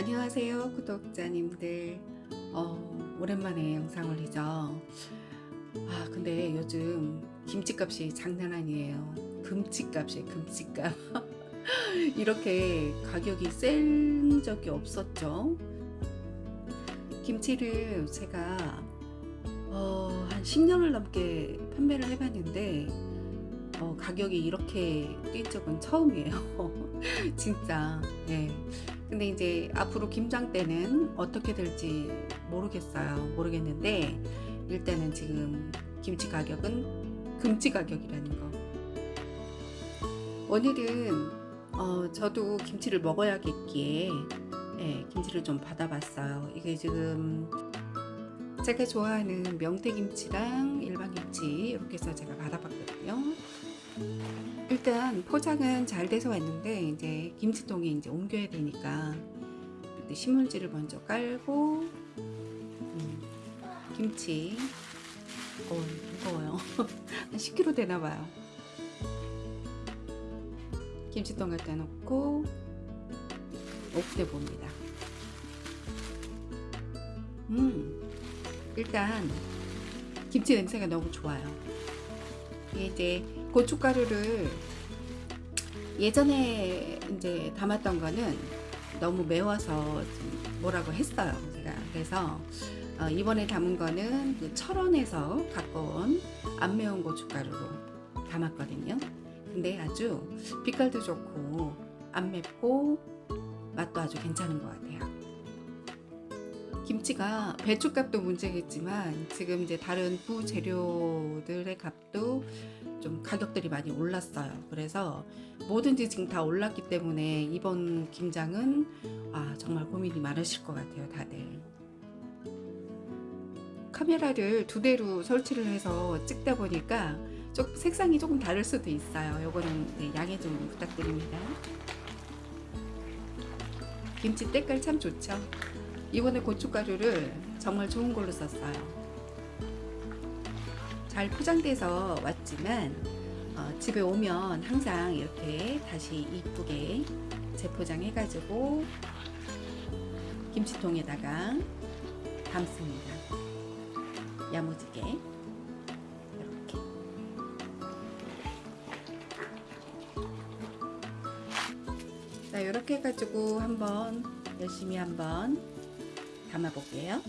안녕하세요 구독자님들. 어, 오랜만에 영상 올리죠? 아 근데 요즘 김치값이 장난 아니에요. 금치값이에요 금치값. 이렇게 가격이 센 적이 없었죠? 김치를 제가 어, 한 10년을 넘게 판매를 해봤는데 어, 가격이 이렇게 뛴 적은 처음이에요. 진짜. 예. 근데 이제 앞으로 김장 때는 어떻게 될지 모르겠어요. 모르겠는데 일단은 지금 김치 가격은 금치 가격이라는 거. 오늘은 어, 저도 김치를 먹어야겠기에 예, 김치를 좀 받아봤어요. 이게 지금 제가 좋아하는 명태김치랑 일반김치 이렇게 해서 제가 받아봤거든요 일단 포장은 잘 돼서 왔는데 이제 김치통에 이제 옮겨야 되니까 신문지를 먼저 깔고 음, 김치. 어 무거워요. 한 10kg 되나봐요. 김치통 갖다 놓고 옥대 봅니다. 음 일단 김치 냄새가 너무 좋아요. 이제 고춧가루를 예전에 이제 담았던 거는 너무 매워서 뭐라고 했어요. 제가. 그래서 어, 이번에 담은 거는 그 철원에서 갖고 온 안 매운 고춧가루로 담았거든요. 근데 아주 빛깔도 좋고 안 맵고 맛도 아주 괜찮은 것 같아요. 김치가 배추값도 문제겠지만 지금 이제 다른 부재료들의 값도 좀 가격들이 많이 올랐어요. 그래서 뭐든지 지금 다 올랐기 때문에 이번 김장은 아 정말 고민이 많으실 것 같아요 다들. 카메라를 두 대로 설치를 해서 찍다 보니까 좀 색상이 조금 다를 수도 있어요. 요거는 네, 양해 좀 부탁드립니다. 김치 때깔 참 좋죠? 이번에 고춧가루를 정말 좋은 걸로 썼어요 잘 포장돼서 왔지만 어, 집에 오면 항상 이렇게 다시 이쁘게 재포장해 가지고 김치통에다가 담습니다. 야무지게. 이렇게. 자 이렇게 해가지고 한번 열심히 한번 담아 볼게요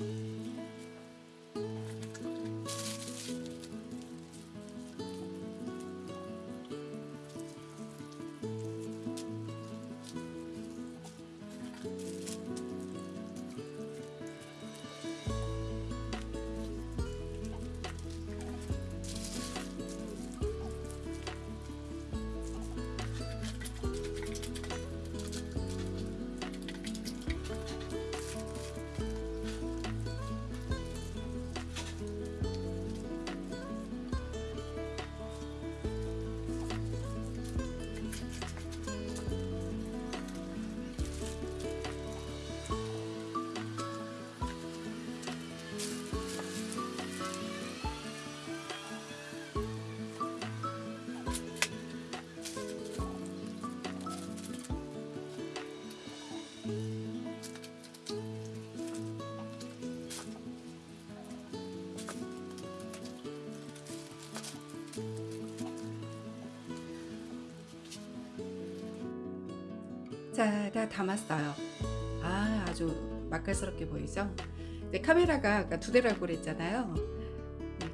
자, 다 담았어요. 아, 아주 맛깔스럽게 보이죠? 근데 카메라가 아까 두 대라고 그랬잖아요.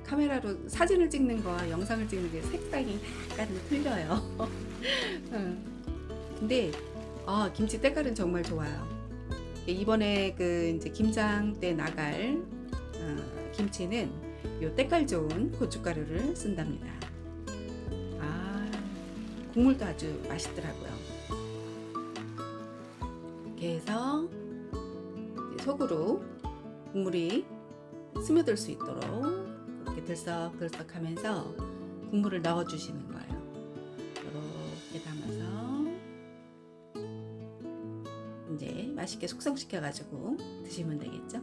카메라로 사진을 찍는 거와 영상을 찍는 게 색상이 약간 틀려요. 근데 아, 김치 때깔은 정말 좋아요. 이번에 그 이제 김장 때 나갈 어, 김치는 요 때깔 좋은 고춧가루를 쓴답니다. 아, 국물도 아주 맛있더라고요. 이렇게 해서 속으로 국물이 스며들 수 있도록 이렇게 들썩들썩 하면서 국물을 넣어 주시는 거예요. 이렇게 담아서 이제 맛있게 숙성시켜 가지고 드시면 되겠죠?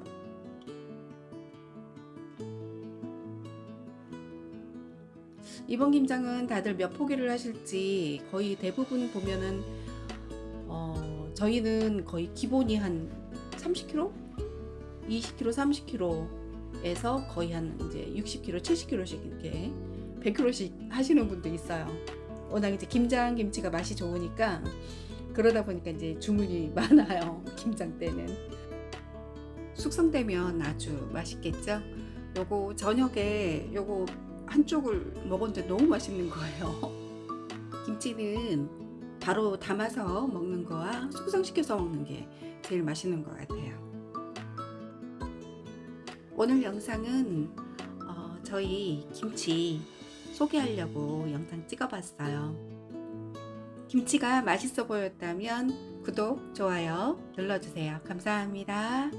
이번 김장은 다들 몇 포기를 하실지 거의 대부분 보면은 어, 저희는 거의 기본이 한 30kg? 20kg, 30kg에서 거의 한 이제 60kg, 70kg씩 이렇게 100kg씩 하시는 분도 있어요. 워낙 이제 김장 김치가 맛이 좋으니까 그러다 보니까 이제 주문이 많아요. 김장 때는. 숙성되면 아주 맛있겠죠? 요거 저녁에 요거 한쪽을 먹었는데 너무 맛있는 거예요. 김치는 바로 담아서 먹는 거와 숙성시켜서 먹는 게 제일 맛있는 것 같아요. 오늘 영상은 어, 저희 김치 소개하려고 영상 찍어봤어요. 김치가 맛있어 보였다면 구독, 좋아요 눌러주세요. 감사합니다.